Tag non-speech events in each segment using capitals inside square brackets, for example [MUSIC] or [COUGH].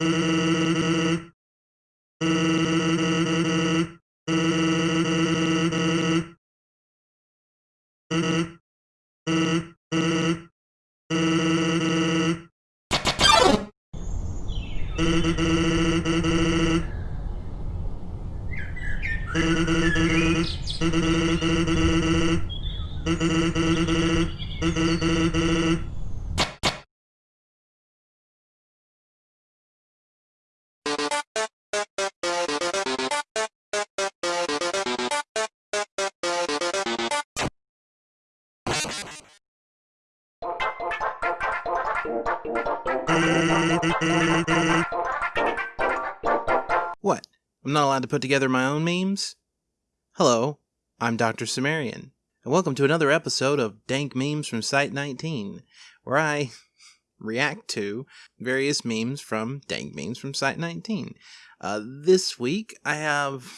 What? Allowed to put together my own memes? Hello, I'm Dr. Cimmerian, and welcome to another episode of Dank Memes from Site 19, where I [LAUGHS] react to various memes from Dank Memes from Site 19. Uh, this week, I have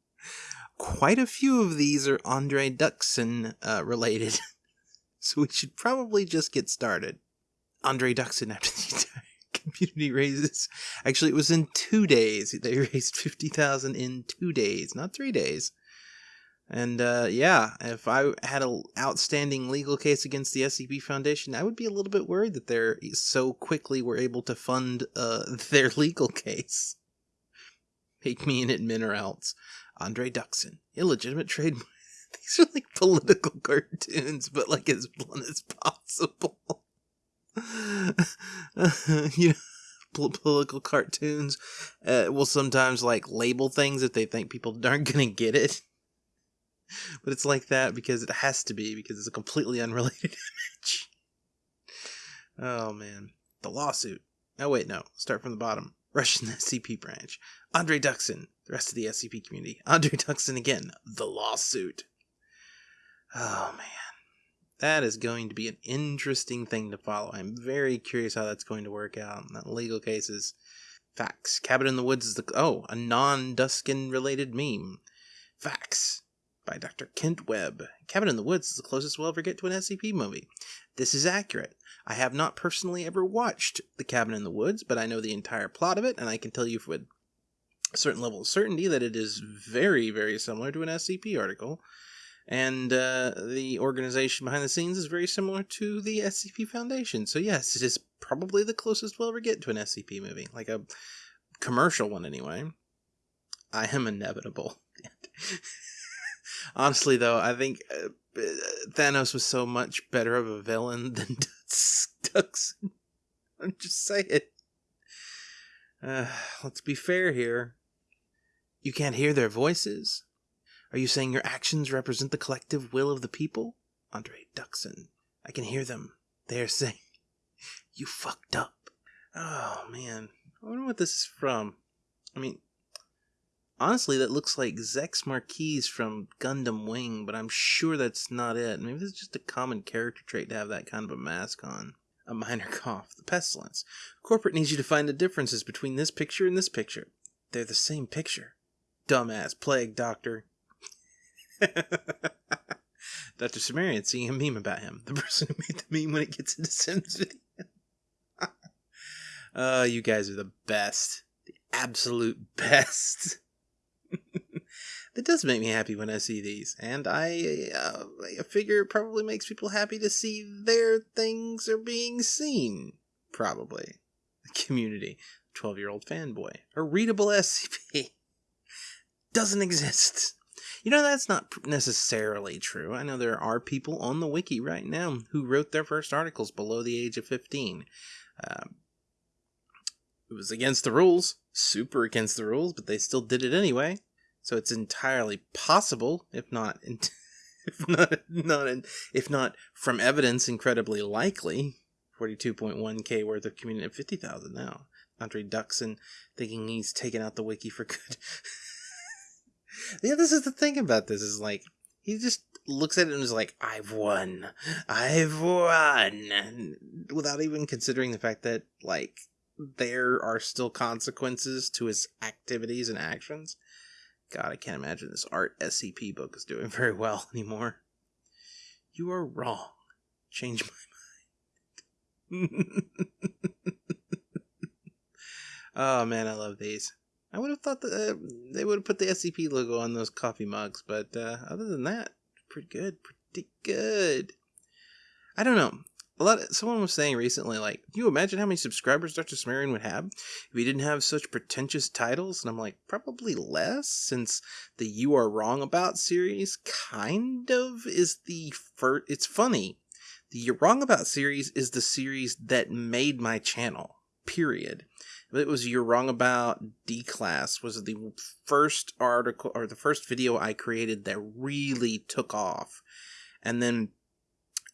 [LAUGHS] quite a few of these are Andre Duksin uh, related, [LAUGHS] so we should probably just get started. Andre Duksin after the community [LAUGHS] raises. Actually, it was in two days. They [LAUGHS] raised 50000 in two days, not three days. And uh, yeah, if I had an outstanding legal case against the SCP Foundation, I would be a little bit worried that they're so quickly were able to fund uh, [LAUGHS] their legal case. Make me an admin or else. Andre Duksin, illegitimate trade. These are like political cartoons, but like as blunt as possible. [LAUGHS] you know, political cartoons uh, will sometimes like label things if they think people aren't [LAUGHS] gonna get it. But it's like that because it has to be because it's a completely unrelated [LAUGHS] image. Oh man, the lawsuit. Oh wait, no. Start from the bottom. Russian SCP branch. Andre Duksin. The rest of the SCP community. Andre Duksin again. The lawsuit. Oh man that is going to be an interesting thing to follow. I'm very curious how that's going to work out. That legal cases. Facts. Cabin in the Woods is the oh, a non-Duksin related meme. Facts by Dr. Kent Webb. Cabin in the Woods is the closest we'll ever get to an SCP movie. This is accurate. I have not personally ever watched The Cabin in the Woods, but I know the entire plot of it, and I can tell you with a certain level of certainty that it is very, very similar to an SCP article and uh, the organization behind the scenes is very similar to the SCP Foundation. So yes, it is probably the closest we'll ever get to an SCP movie, like a commercial one anyway. I am inevitable. [LAUGHS] Honestly, though, I think uh, Thanos was so much better of a villain [LAUGHS] than Duksin. I'm just saying. Uh, let's be fair here. You can't hear their voices. Are you saying your actions represent the collective will of the people? Andre Duksin. I can hear them. They are saying, You fucked up. Oh, man. I wonder what this is from. I mean, honestly, that looks like Zechs Marquise from Gundam Wing, but I'm sure that's not it. Maybe this is just a common character trait to have that kind of a mask on. A minor [LAUGHS] cough. The pestilence. Corporate needs you to find the differences between this picture and this picture. They're the same picture. Dumbass plague doctor. [LAUGHS] Dr. Cimmerian seeing a meme about him. The person who made the meme when it gets into Sims [LAUGHS] video. uh, you guys are the best. The absolute best. [LAUGHS] that does make me happy when I see these. And I, uh, I figure it probably makes people happy to see their things are being seen. Probably. The community. 12 year old fanboy. A readable SCP. Doesn't exist. You know, that's not necessarily true. I know there are people on the wiki right now who wrote their first articles below the age of 15. Um, it was against the rules, super against the rules, but they still did it anyway. So it's entirely possible, if not, [LAUGHS] if not, not, if not from evidence, incredibly likely. 42.1k worth of community, 50,000 now. Andre Duksin thinking he's taken out the wiki for good. [LAUGHS] yeah, this is the thing about this is like he just looks at it and is like, "I've won, I've won," without even considering the fact that like there are still consequences to his activities and actions. God, I can't imagine this art SCP book is doing [LAUGHS] very well anymore. You are wrong. Change my mind. [LAUGHS] Oh man, I love these. I would have thought that uh, they would have put the SCP logo on those coffee mugs, but uh, other than that, pretty good, pretty good. I don't know. A lot. Of, someone was saying recently, like, can you imagine how many subscribers Dr. Cimmerian would have if he didn't have such pretentious titles? And I'm like, probably less, since the "You Are Wrong About" series kind of is the first. It's funny. The "You're Wrong About" series is the series that made my channel. Period it was you're wrong about D class was the first article or the first video I created that really took off. And then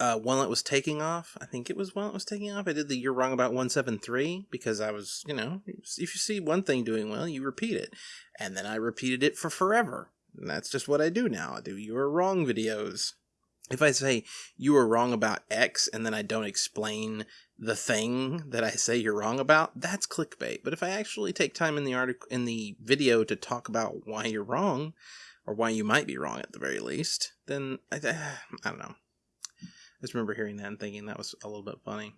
uh, while it was taking off, I think it was while it was taking off, I did the you're wrong about 173 because I was, you know, if you see one thing doing well, you repeat it. And then I repeated it for forever. And that's just what I do now. I do you are wrong videos. If I say you are wrong about X and then I don't explain the thing that I say you're wrong about, that's clickbait. But if I actually take time in the article in the video to talk about why you're wrong, or why you might be wrong at the very least, then I, [SIGHS] I don't know. I just remember hearing that and thinking that was a little bit funny.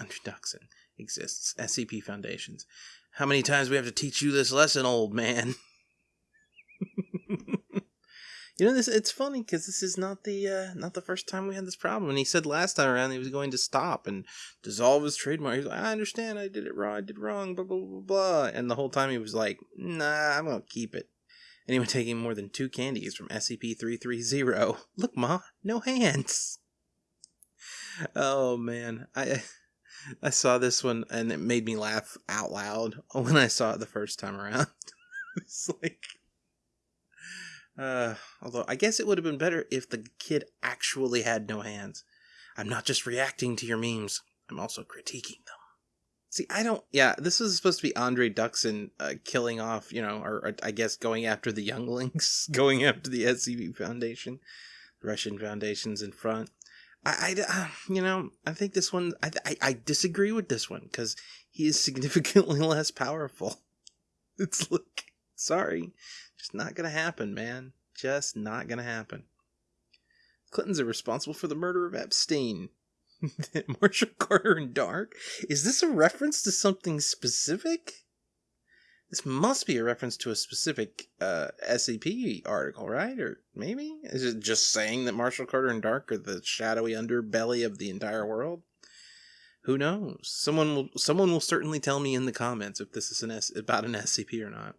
Introduction exists. SCP Foundations. How many times we have to teach you this lesson, old man? [LAUGHS] You know this. It's funny because this is not the uh, not the first time we had this problem. And he said last time around he was going to stop and dissolve his trademark. He's like, I understand, I did it wrong, I did wrong, blah blah blah blah. And the whole time he was like, Nah, I'm gonna keep it. Anyone taking more than two candies from SCP three three zero. [LAUGHS] Look, ma, no hands. Oh man, I I saw this one and it made me laugh out loud [LAUGHS] when I saw it the first time around. [LAUGHS] it's like uh, although I guess it would have been better if the kid actually had no hands. I'm not just reacting to your memes, I'm also critiquing them. See, I don't. Yeah, this is supposed to be Andre Duksin uh, killing off, you know, or, or, I guess going after the younglings, [LAUGHS] going after the SCP Foundation, the Russian Foundation's in front. I, I uh, you know, I think this one. I, I, I disagree with this one because he is [LAUGHS] significantly less powerful. It's like, sorry, just not gonna happen, man. Just not gonna happen. Clintons are responsible for the murder of Epstein. [LAUGHS] Marshall Carter and Dark? Is this a reference to something specific? This must be a reference to a specific uh, SCP article, right? Or maybe? Is it just saying that Marshall Carter and Dark are the shadowy underbelly of the entire world? Who knows? Someone will someone will certainly tell me in the comments if this is an S- about an SCP or not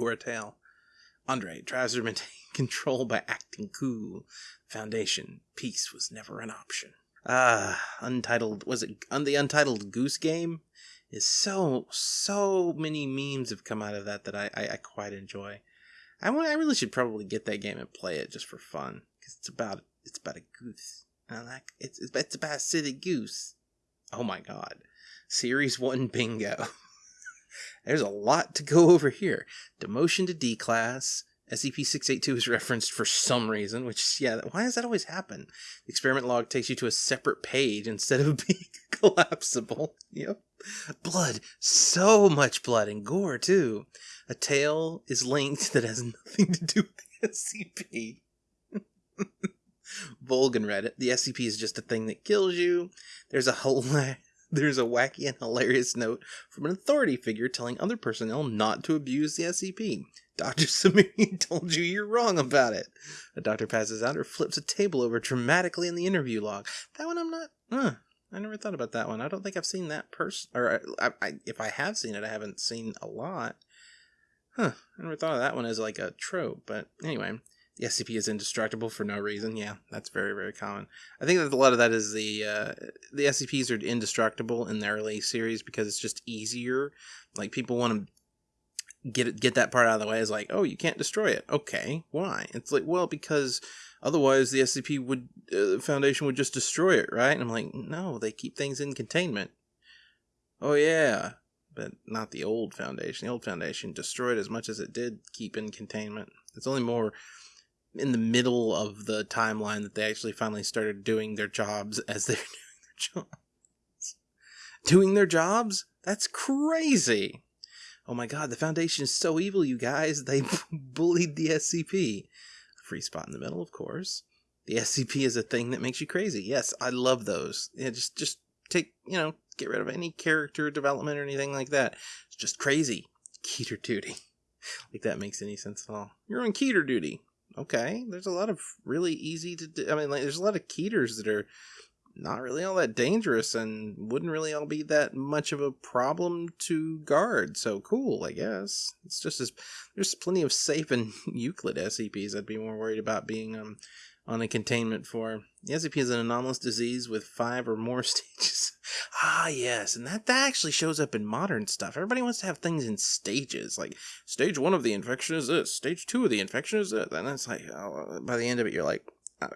or a tale. Andre tries to maintain [LAUGHS] control by acting cool. Foundation, peace was never an option. Ah, Untitled, was it on the Untitled Goose Game? Is so, so many memes have come out of that that I, I, I quite enjoy. I, want, I really should probably get that game and play it just for fun because it's about it's about a goose. I like it's it's about a silly goose. Oh my god, Series One bingo. [LAUGHS] There's a lot to go [LAUGHS] over here. Demotion to D class. SCP-682 is referenced for some reason, which, yeah, why does that always happen? The experiment log takes you to a separate page instead of [LAUGHS] being [LAUGHS] collapsible. Yep. Blood. So much blood and gore, too. A tale is linked that has nothing to do with the SCP. Volgan read it. The SCP is just a thing that kills you. There's a whole there's a wacky and hilarious note from an authority figure telling other personnel not to abuse the SCP. Dr. [LAUGHS] Samiri told you you're wrong about it. A doctor passes out or flips a table over dramatically in the interview log. That one I'm not. Huh. I never thought about that one. I don't think I've seen that person. Or I, I, if I have seen it, I haven't seen a lot. Huh. I never thought of that one as like a trope. But anyway, the SCP is indestructible for no reason. Yeah, that's very very common. I think that a lot of that is the uh, the SCPs are indestructible in the early series because it's just easier. Like people want to get it, get that part out of the way. Is like, oh, you can't destroy it. Okay, why? It's like, well, because otherwise the SCP would uh, Foundation would just destroy it, right? And I'm like, no, they keep things in containment. Oh yeah, but not the old Foundation. The old Foundation destroyed as much as it did keep in containment. It's only more in the middle of the timeline that they actually finally started doing their jobs as they're [LAUGHS] doing their jobs. Doing their jobs? That's crazy. Oh my god, the Foundation is so evil, you guys. They [LAUGHS] bullied the SCP. Free spot in the middle, of course. The SCP is a thing that makes you crazy. Yes, I love those. Yeah, just just take, you know, get rid of any character development or anything like that. It's just crazy. Keter duty. [LAUGHS] like that makes any sense at all. You're on Keter duty. Okay, there's a lot of really easy to do. I mean, like, there's a lot of Keters that are not really all that dangerous and wouldn't really all be that much of a problem to guard. So cool, I guess. It's just as there's plenty of safe and [LAUGHS] Euclid SCPs I'd be more worried about being um on a containment for. The SCP is an anomalous disease with five or more [LAUGHS] stages. ah, yes, and that, that actually shows up in modern stuff. Everybody wants to have things in stages. Like, stage one of the infection is this, stage two of the infection is this. And it's like, oh, by the end of it, you're like, oh.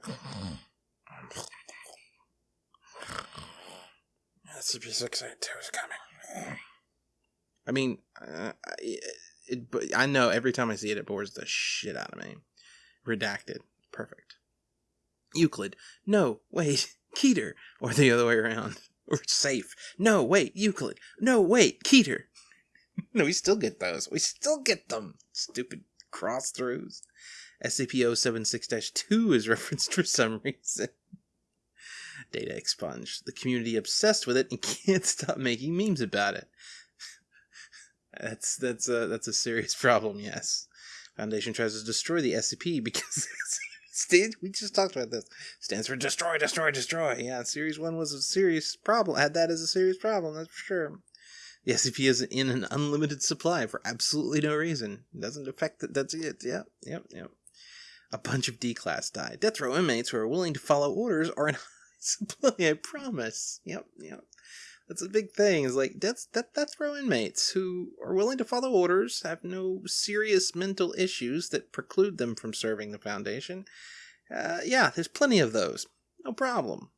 SCP-682 [SIGHS] is coming. I mean, uh, it, it, but I know every time I see it, it bores the shit out of me. Redacted. Perfect. Euclid. No, wait, [LAUGHS] Keter. Or the other way around. [LAUGHS] Or safe. No, wait, Euclid. No, wait, Keter. [LAUGHS] no, we still get those. We still get them. Stupid cross throughs. SCP 076 2 is referenced for some reason data expunged. The community obsessed with it and can't stop making memes about it. that's that's a that's a serious problem. Yes, Foundation tries to destroy the SCP because we just talked about this. Stands for destroy, destroy, destroy. Yeah, Series One was a serious problem. Had that as a serious problem. That's for sure. The SCP is in an unlimited supply for absolutely no reason. It doesn't affect. That's it. Yep, yep, yep. A bunch of D class died. Death row inmates who are willing to follow orders are in [LAUGHS] high supply, I promise. Yep, yep. That's a big thing. Is like that's that that's row inmates who are willing to follow orders, have no serious mental issues that preclude them from serving the Foundation. Uh, yeah, there's plenty of those. No problem.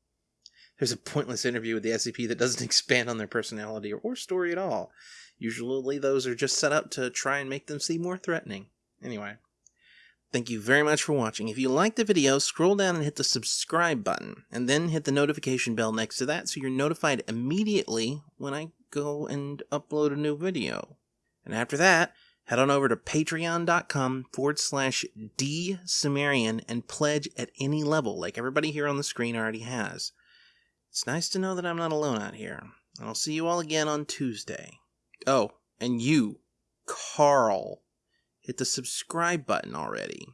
There's a pointless interview with the SCP that doesn't [LAUGHS] expand on their personality or story at all. Usually, those are just set up to try and make them seem more threatening. Anyway. Thank you very much for watching. If you liked the video, scroll down and hit the subscribe button, and then hit the notification bell next to that so you're notified immediately when I go and upload a new video. And after that, head on over to patreon.com forward slash dsumerian and pledge at any level, like everybody here on the screen already has. It's nice to know that I'm not alone out here. And I'll see you all again on Tuesday. Oh, and you, Carl hit the subscribe button already.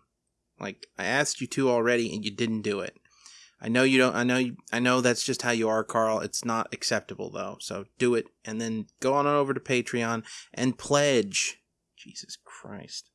Like I asked you to already and you didn't do it. I know you don't I know you, I know that's just how you are, Carl. It's not acceptable though. So do it and then go on over to Patreon and pledge. Jesus Christ.